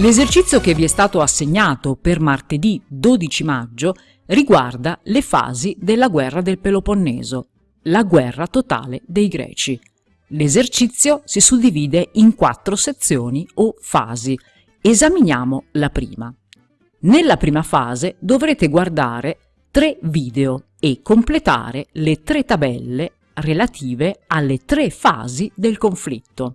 L'esercizio che vi è stato assegnato per martedì 12 maggio riguarda le fasi della guerra del Peloponneso, la guerra totale dei Greci. L'esercizio si suddivide in quattro sezioni o fasi. Esaminiamo la prima. Nella prima fase dovrete guardare tre video e completare le tre tabelle relative alle tre fasi del conflitto.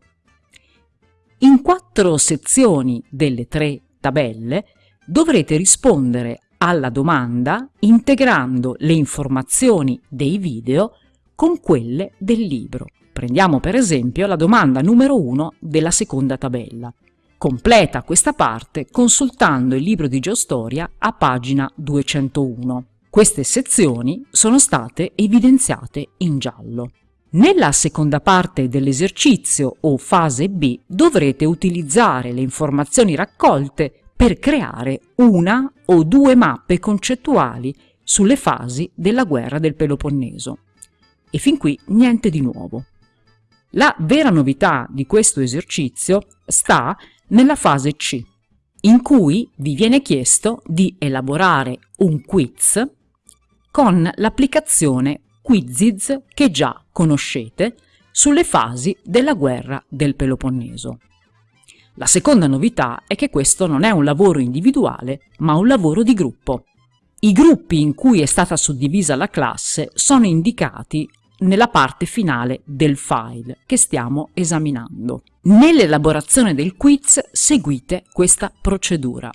In quattro sezioni delle tre tabelle dovrete rispondere alla domanda integrando le informazioni dei video con quelle del libro. Prendiamo per esempio la domanda numero 1 della seconda tabella. Completa questa parte consultando il libro di geostoria a pagina 201. Queste sezioni sono state evidenziate in giallo. Nella seconda parte dell'esercizio o fase B dovrete utilizzare le informazioni raccolte per creare una o due mappe concettuali sulle fasi della guerra del Peloponneso. E fin qui niente di nuovo. La vera novità di questo esercizio sta nella fase C, in cui vi viene chiesto di elaborare un quiz con l'applicazione Quiziz che già conoscete sulle fasi della guerra del Peloponneso. La seconda novità è che questo non è un lavoro individuale, ma un lavoro di gruppo. I gruppi in cui è stata suddivisa la classe sono indicati nella parte finale del file che stiamo esaminando. Nell'elaborazione del quiz seguite questa procedura.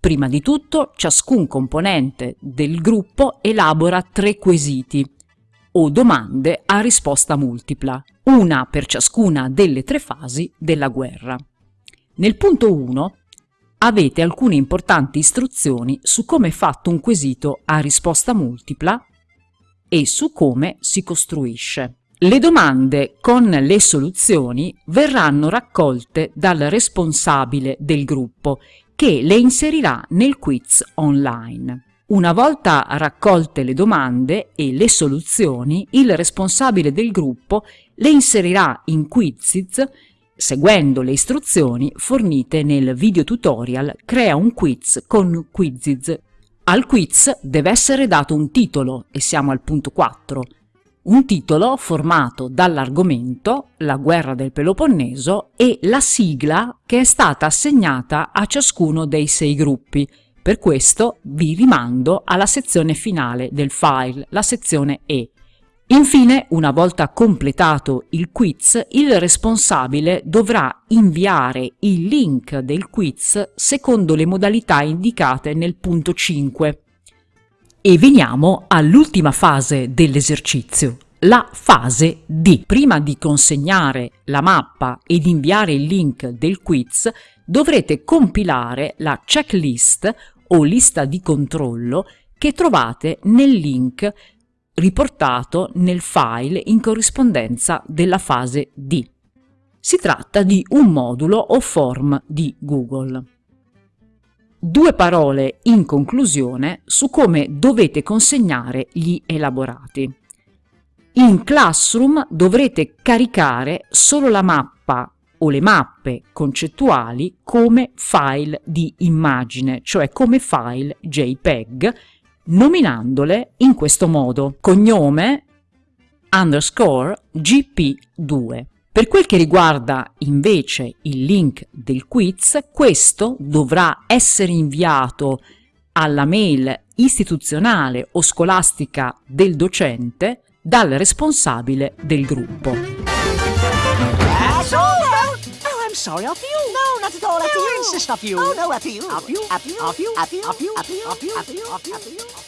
Prima di tutto, ciascun componente del gruppo elabora tre quesiti o domande a risposta multipla, una per ciascuna delle tre fasi della guerra. Nel punto 1 avete alcune importanti istruzioni su come è fatto un quesito a risposta multipla e su come si costruisce. Le domande con le soluzioni verranno raccolte dal responsabile del gruppo che le inserirà nel quiz online. Una volta raccolte le domande e le soluzioni, il responsabile del gruppo le inserirà in Quiziz seguendo le istruzioni fornite nel video tutorial Crea un quiz con Quiziz. Al quiz deve essere dato un titolo, e siamo al punto 4, un titolo formato dall'argomento, la guerra del Peloponneso, e la sigla che è stata assegnata a ciascuno dei sei gruppi, per questo vi rimando alla sezione finale del file, la sezione E. Infine, una volta completato il quiz, il responsabile dovrà inviare il link del quiz secondo le modalità indicate nel punto 5. E veniamo all'ultima fase dell'esercizio, la fase D. Prima di consegnare la mappa ed inviare il link del quiz, dovrete compilare la checklist o lista di controllo che trovate nel link riportato nel file in corrispondenza della fase D. Si tratta di un modulo o form di Google. Due parole in conclusione su come dovete consegnare gli elaborati. In Classroom dovrete caricare solo la mappa o le mappe concettuali come file di immagine, cioè come file JPEG, nominandole in questo modo, cognome underscore gp2. Per quel che riguarda invece il link del quiz, questo dovrà essere inviato alla mail istituzionale o scolastica del docente dal responsabile del gruppo. Sorry, after you. No, not at all. After no. you insist, after you. Oh, no, after you. After you. After you. After you. After you. After you. After you. After you. After you.